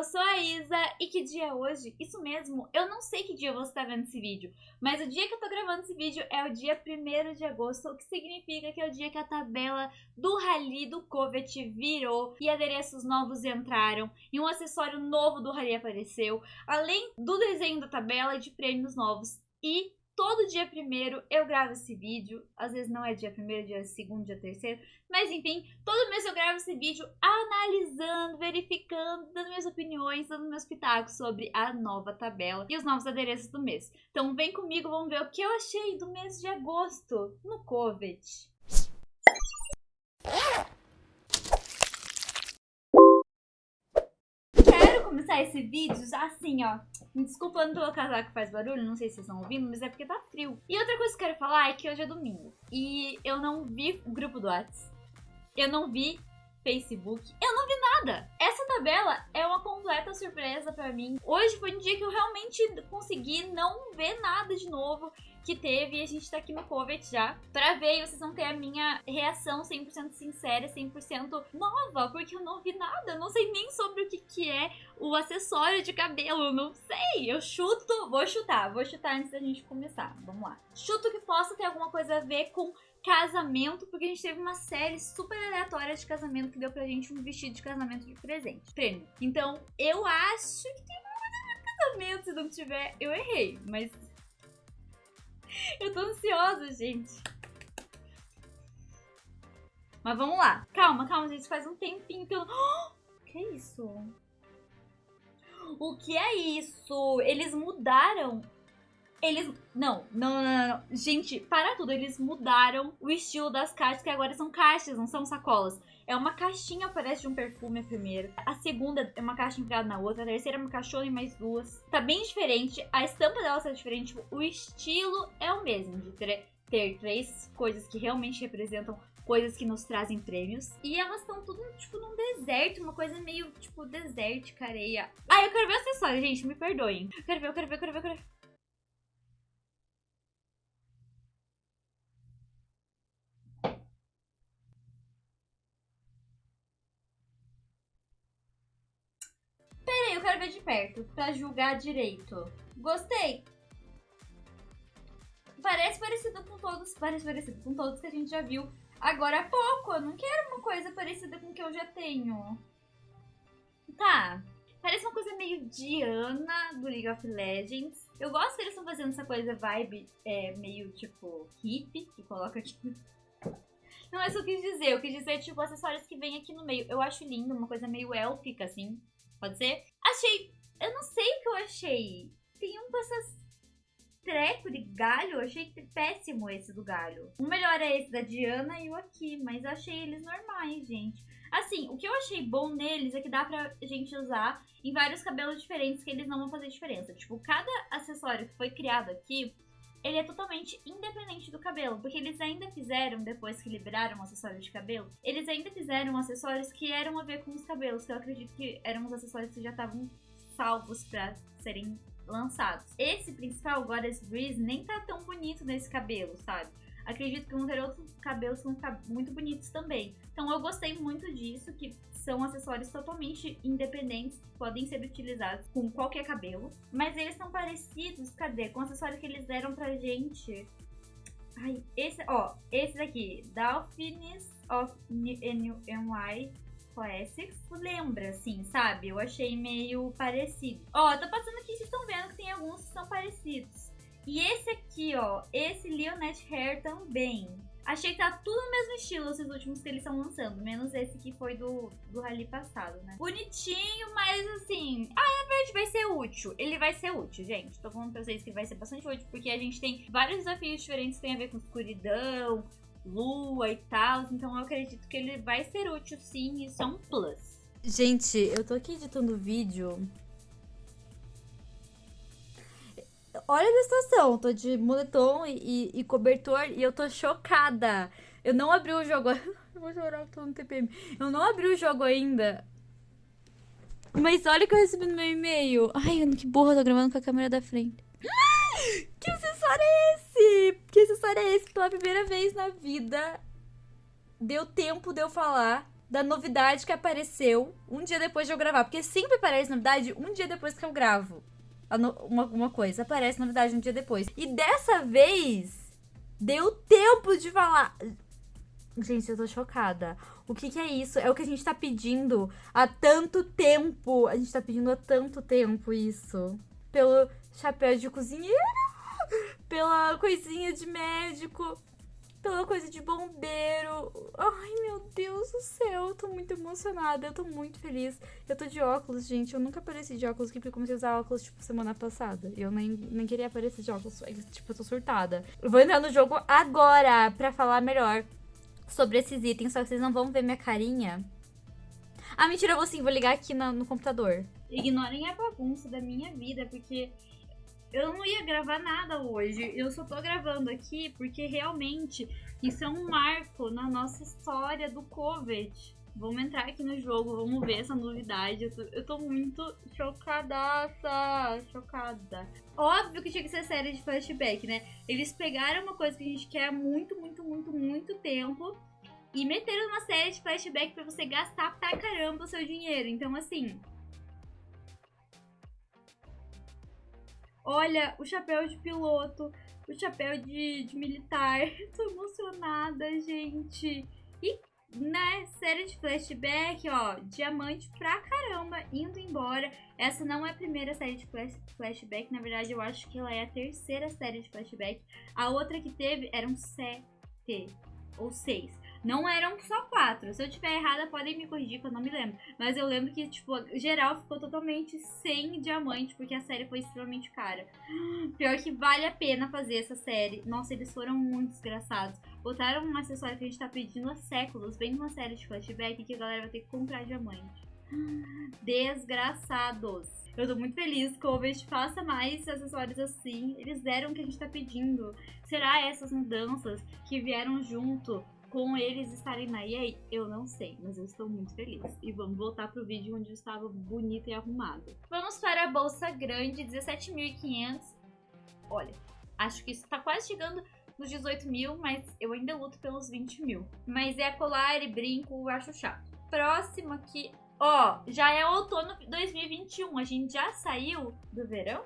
eu sou a Isa e que dia é hoje? Isso mesmo, eu não sei que dia você está vendo esse vídeo, mas o dia que eu tô gravando esse vídeo é o dia 1 de agosto, o que significa que é o dia que a tabela do Rally do Covet virou e adereços novos entraram e um acessório novo do Rally apareceu, além do desenho da tabela de prêmios novos. E todo dia primeiro eu gravo esse vídeo. Às vezes não é dia primeiro, dia segundo, dia terceiro. Mas enfim, todo mês eu gravo esse vídeo analisando, verificando, dando minhas opiniões, dando meus pitacos sobre a nova tabela e os novos adereços do mês. Então vem comigo, vamos ver o que eu achei do mês de agosto no Covet. Começar esse vídeo assim, ó. Me desculpando pelo casaco que faz barulho, não sei se vocês estão ouvindo, mas é porque tá frio. E outra coisa que eu quero falar é que hoje é domingo. E eu não vi o grupo do WhatsApp. Eu não vi Facebook. Eu não vi nada. Essa tabela é uma completa surpresa pra mim. Hoje foi um dia que eu realmente consegui não ver nada de novo que teve e a gente tá aqui no Covet já pra ver e vocês vão ter a minha reação 100% sincera, 100% nova, porque eu não vi nada, não sei nem sobre o que que é o acessório de cabelo, não sei, eu chuto, vou chutar, vou chutar antes da gente começar, vamos lá. Chuto que possa ter alguma coisa a ver com casamento, porque a gente teve uma série super aleatória de casamento que deu pra gente um vestido de casamento de presente, prêmio. Então, eu acho que tem uma casamento, se não tiver, eu errei, mas eu tô ansiosa, gente. Mas vamos lá. Calma, calma, gente. Faz um tempinho que eu... Oh, que é isso? O que é isso? Eles mudaram eles. Não, não, não, não, Gente, para tudo. Eles mudaram o estilo das caixas, que agora são caixas, não são sacolas. É uma caixinha, parece de um perfume a primeira. A segunda é uma caixa enfiada na outra. A terceira é uma caixona e mais duas. Tá bem diferente. A estampa dela tá diferente. Tipo, o estilo é o mesmo. De ter, três coisas que realmente representam coisas que nos trazem prêmios. E elas estão tudo, tipo, num deserto, uma coisa meio, tipo, desértica, areia. Ah, eu quero ver o acessório, gente, me perdoem. Eu quero ver, eu quero ver, eu quero ver, eu quero ver. Eu quero ver de perto, pra julgar direito. Gostei. Parece parecido com todos, parece parecido com todos que a gente já viu agora há pouco. Eu não quero uma coisa parecida com o que eu já tenho. Tá. Parece uma coisa meio Diana do League of Legends. Eu gosto que eles estão fazendo essa coisa vibe é, meio tipo hippie, que coloca aqui. Não é isso que eu quis dizer. Eu quis dizer, tipo, acessórios que vem aqui no meio. Eu acho lindo, uma coisa meio élfica, assim. Pode ser? Achei. Eu não sei o que eu achei. Tem um com essas treco de galho. Achei péssimo esse do galho. O melhor é esse da Diana e o aqui. Mas achei eles normais, gente. Assim, o que eu achei bom neles é que dá pra gente usar em vários cabelos diferentes que eles não vão fazer diferença. Tipo, cada acessório que foi criado aqui ele é totalmente independente do cabelo, porque eles ainda fizeram, depois que liberaram o acessório de cabelo, eles ainda fizeram acessórios que eram a ver com os cabelos, que eu acredito que eram os acessórios que já estavam salvos para serem lançados. Esse principal, Goddess Breeze, nem tá tão bonito nesse cabelo, sabe? Acredito que vão ter outros cabelos que vão ficar muito bonitos também. Então eu gostei muito disso, que são acessórios totalmente independentes, podem ser utilizados com qualquer cabelo. Mas eles são parecidos, cadê? Com o acessório que eles deram pra gente. Ai, esse, ó, esse daqui, Dolphins of NY Classics. Lembra, assim, sabe? Eu achei meio parecido. Ó, tô passando aqui, vocês estão vendo que tem alguns que são parecidos. E esse aqui, ó, esse Leonette Hair também. Achei que tá tudo no mesmo estilo esses últimos que eles estão lançando, menos esse que foi do, do rally passado, né? Bonitinho, mas assim, ah, é verdade, vai ser útil. Ele vai ser útil, gente. Tô falando pra vocês que vai ser bastante útil, porque a gente tem vários desafios diferentes que tem a ver com escuridão, lua e tal. Então eu acredito que ele vai ser útil sim, isso é um plus. Gente, eu tô aqui editando o vídeo olha a situação. Tô de moletom e, e, e, cobertor e eu tô chocada. Eu não abri o jogo. eu vou chorar, tô no TPM. Eu não abri o jogo ainda. Mas olha que eu recebi no meu e-mail. Ai, que burra, eu tô gravando com a câmera da frente. Que acessório é esse? Que acessório é esse? Pela primeira vez na vida, deu tempo de eu falar da novidade que apareceu um dia depois de eu gravar. Porque sempre aparece novidade um dia depois que eu gravo. Uma, uma coisa, aparece novidade um dia depois. E dessa vez, deu tempo de falar. Gente, eu tô chocada. O que, que é isso? É o que a gente tá pedindo há tanto tempo. A gente tá pedindo há tanto tempo isso. Pelo chapéu de cozinheiro, pela coisinha de médico, pela coisa de bombeiro. Ai, meu Deus do céu, eu tô muito emocionada, eu tô muito feliz. Eu tô de óculos, gente. Eu nunca apareci de óculos aqui porque eu comecei a usar óculos, tipo, semana passada. Eu nem, nem queria aparecer de óculos, tipo, eu tô surtada. Eu vou entrar no jogo agora pra falar melhor sobre esses itens, só que vocês não vão ver minha carinha. Ah, mentira, eu vou sim, vou ligar aqui no, no computador. Ignorem a bagunça da minha vida, porque eu não ia gravar nada hoje. Eu só tô gravando aqui porque realmente isso é um marco na nossa história do Covid. Vamos entrar aqui no jogo, vamos ver essa novidade. Eu tô, eu tô muito chocadaça, chocada. Óbvio que tinha que ser série de flashback, né? Eles pegaram uma coisa que a gente quer há muito, muito, muito, muito tempo e meteram uma série de flashback para você gastar pra caramba o seu dinheiro. Então, assim, Olha, o chapéu de piloto, o chapéu de, de militar. Tô emocionada, gente. E, né, série de flashback, ó, diamante pra caramba, indo embora. Essa não é a primeira série de flash, flashback, na verdade eu acho que ela é a terceira série de flashback. A outra que teve eram sete ou seis. Não eram só quatro. Se eu tiver errada, podem me corrigir, que eu não me lembro. Mas eu lembro que, tipo, geral ficou totalmente sem diamante, porque a série foi extremamente cara. Pior que vale a pena fazer essa série. Nossa, eles foram muito desgraçados. Botaram um acessório que a gente tá pedindo há séculos, bem numa série de flashback, que a galera vai ter que comprar diamante. Desgraçados. Eu tô muito feliz que o Ovest faça mais acessórios assim. Eles deram o que a gente tá pedindo. Será essas mudanças que vieram junto com eles estarem na EA, eu não sei, mas eu estou muito feliz. E vamos voltar pro vídeo onde eu estava bonita e arrumada. Vamos para a bolsa grande, 17.500. Olha, acho que isso tá quase chegando nos 18 mil, mas eu ainda luto pelos 20 mil. Mas é colar e brinco, acho chato. Próximo aqui, ó, já é outono 2021. A gente já saiu do verão?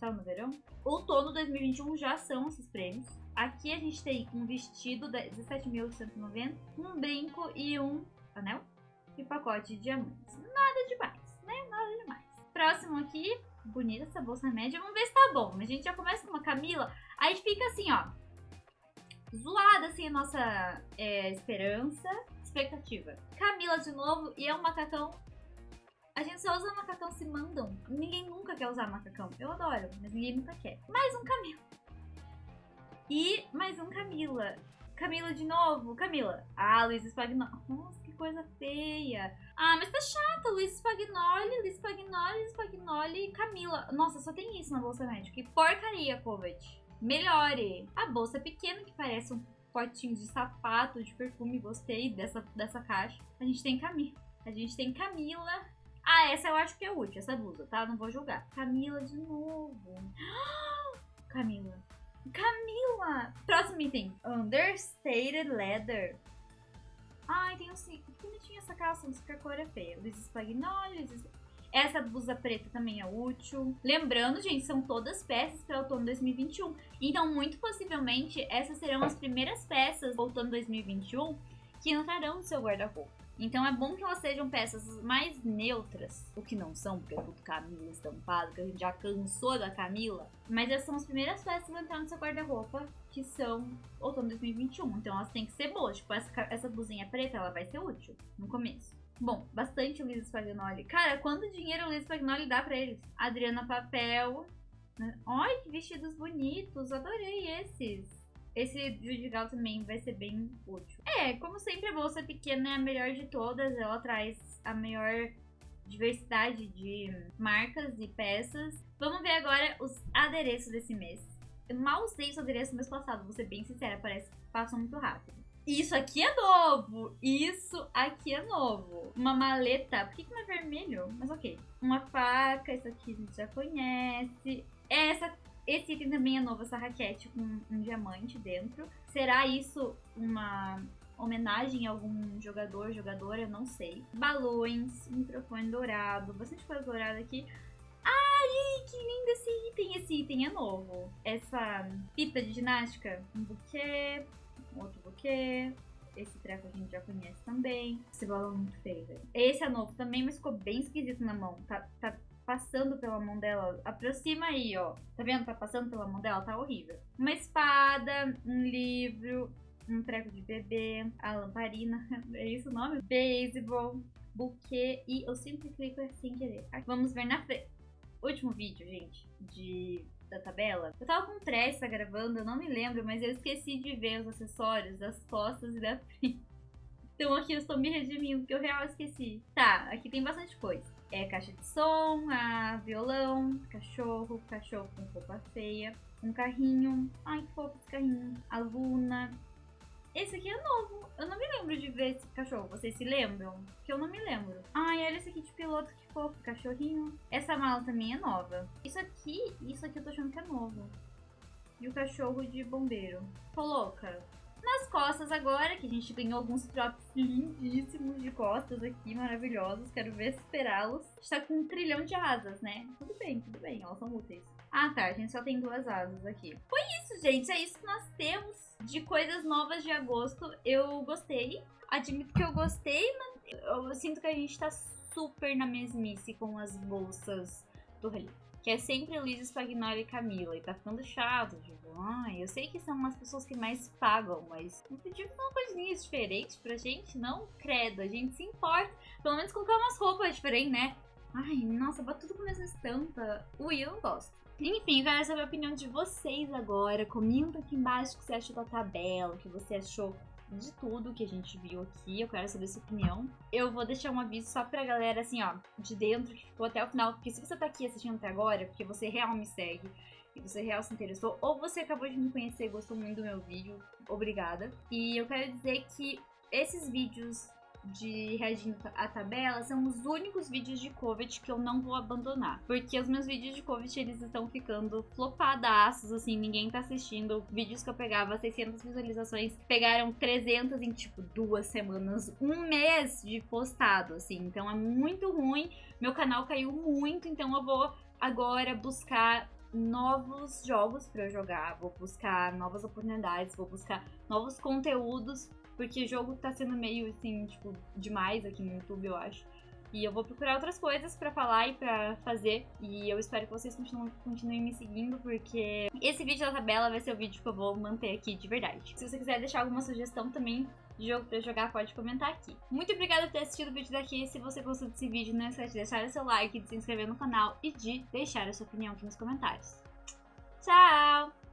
Tá no verão? Outono 2021 já são esses prêmios. Aqui a gente tem um vestido de 17.190, um brinco e um anel e pacote de diamantes. Nada demais, né? Nada demais. Próximo aqui, bonita essa bolsa média. Vamos ver se tá bom. A gente já começa com uma Camila. Aí fica assim, ó. Zoada assim a nossa é, esperança, expectativa. Camila de novo e é um macacão a gente só usa macacão se mandam. Ninguém nunca quer usar macacão. Eu adoro, mas ninguém nunca quer. Mais um Camila. E mais um Camila. Camila de novo. Camila. Ah, Luiz Spagnoli. Nossa, que coisa feia. Ah, mas tá chata. Luiz Spagnoli, Luiz Spagnoli, Luiz Spagnoli e Camila. Nossa, só tem isso na bolsa médica. Que porcaria, Kovac. Melhore. A bolsa é pequena, que parece um potinho de sapato, de perfume. Gostei dessa, dessa caixa. A gente tem Camila. A gente tem Camila. Ah, essa eu acho que é útil, essa blusa, tá? Não vou julgar. Camila de novo. Camila. Camila! Próximo item. Understated Leather. Ai, tem um... Que bonitinha essa calça, mas que a cor é feia. Luiz Spagnoli, Luiz... Essa blusa preta também é útil. Lembrando, gente, são todas peças para outono 2021. Então, muito possivelmente, essas serão as primeiras peças outono 2021 que entrarão no seu guarda-roupa. Então é bom que elas sejam peças mais neutras, o que não são, porque é tudo Camila estampado, que a gente já cansou da Camila. Mas essas são as primeiras peças que vão entrar no seu guarda-roupa, que são outono 2021. Então elas têm que ser boas. Tipo, essa, essa blusinha preta, ela vai ser útil no começo. Bom, bastante o Luiz Spagnoli. Cara, quanto dinheiro o Luiz Spagnoli dá pra eles? Adriana Papel. Olha que vestidos bonitos, adorei esses. Esse Vidigal também vai ser bem útil. É, como sempre, a bolsa pequena é a melhor de todas. Ela traz a maior diversidade de marcas e peças. Vamos ver agora os adereços desse mês. Eu mal usei os adereços no mês passado, vou ser bem sincera, parece que passam muito rápido. Isso aqui é novo! Isso aqui é novo. Uma maleta. Por que, que não é vermelho? Mas ok. Uma faca, isso aqui a gente já conhece. Essa esse item também é novo, essa raquete com um diamante dentro. Será isso uma homenagem a algum jogador, jogadora, eu não sei. Balões, microfone dourado, bastante coisa dourada aqui. Ai, que lindo esse item! Esse item é novo. Essa fita de ginástica, um buquê, outro buquê. Esse treco a gente já conhece também. Esse balão é muito feio, velho. Esse é novo também, mas ficou bem esquisito na mão. Tá, tá passando pela mão dela. Aproxima aí, ó. Tá vendo? Tá passando pela mão dela, tá horrível. Uma espada, um livro, um treco de bebê, a lamparina, é isso o nome? Baseball, buquê e eu sempre clico sem querer. Vamos ver na frente. Último vídeo, gente, de da tabela. Eu tava com pressa gravando, eu não me lembro, mas eu esqueci de ver os acessórios das costas e da frente. Então aqui eu estou me redimindo, porque eu real esqueci. Tá, aqui tem bastante coisa. É caixa de som, a violão, cachorro, cachorro com roupa feia, um carrinho. Ai, que fofo esse carrinho. A Luna, esse aqui é novo. Eu não me lembro de ver esse cachorro. Vocês se lembram? Que eu não me lembro. Ai, olha esse aqui de piloto, que fofo. Cachorrinho. Essa mala também é nova. Isso aqui, isso aqui eu tô achando que é novo. E o cachorro de bombeiro. Coloca. Nas costas agora, que a gente ganhou alguns props lindíssimos de costas aqui, maravilhosos. Quero ver esperá-los. Está com um trilhão de asas, né? Tudo bem, tudo bem. Elas são úteis. Ah, tá. A gente só tem duas asas aqui. Foi isso, gente. É isso que nós temos de coisas novas de agosto. Eu gostei. Admito que eu gostei, mas eu sinto que a gente tá super na mesmice com as bolsas do Rally. Que é sempre Luiz Spagnoli e Camila. E tá ficando chato. Tipo, ai, eu sei que são as pessoas que mais pagam, mas não pediu uma coisinha diferente pra gente, não? Credo, a gente se importa. Pelo menos colocar umas roupas diferentes, né? Ai, nossa, bota tudo com a mesma estampa. Ui, eu não gosto. Enfim, quero saber a opinião de vocês agora. Comenta aqui embaixo o que você achou da tabela, o que você achou de tudo que a gente viu aqui. Eu quero saber sua opinião. Eu vou deixar um aviso só pra galera, assim, ó, de dentro, que ficou até o final. Porque se você tá aqui assistindo até agora, porque você real me segue e você real se interessou, ou você acabou de me conhecer e gostou muito do meu vídeo, obrigada. E eu quero dizer que esses vídeos de reagindo à tabela são os únicos vídeos de Covid que eu não vou abandonar. Porque os meus vídeos de Covid, eles estão ficando flopadaços, assim, ninguém tá assistindo. Vídeos que eu pegava 600 visualizações, pegaram 300 em, tipo, duas semanas, um mês de postado, assim. Então é muito ruim, meu canal caiu muito, então eu vou agora buscar novos jogos para jogar, vou buscar novas oportunidades, vou buscar novos conteúdos porque o jogo tá sendo meio, assim, tipo, demais aqui no YouTube, eu acho. E eu vou procurar outras coisas para falar e para fazer. E eu espero que vocês continuem, continuem, me seguindo, porque esse vídeo da tabela vai ser o vídeo que eu vou manter aqui de verdade. Se você quiser deixar alguma sugestão também de jogo pra jogar, pode comentar aqui. Muito obrigada por ter assistido o vídeo daqui. Se você gostou desse vídeo, não esquece de deixar o seu like, de se inscrever no canal e de deixar a sua opinião aqui nos comentários. Tchau!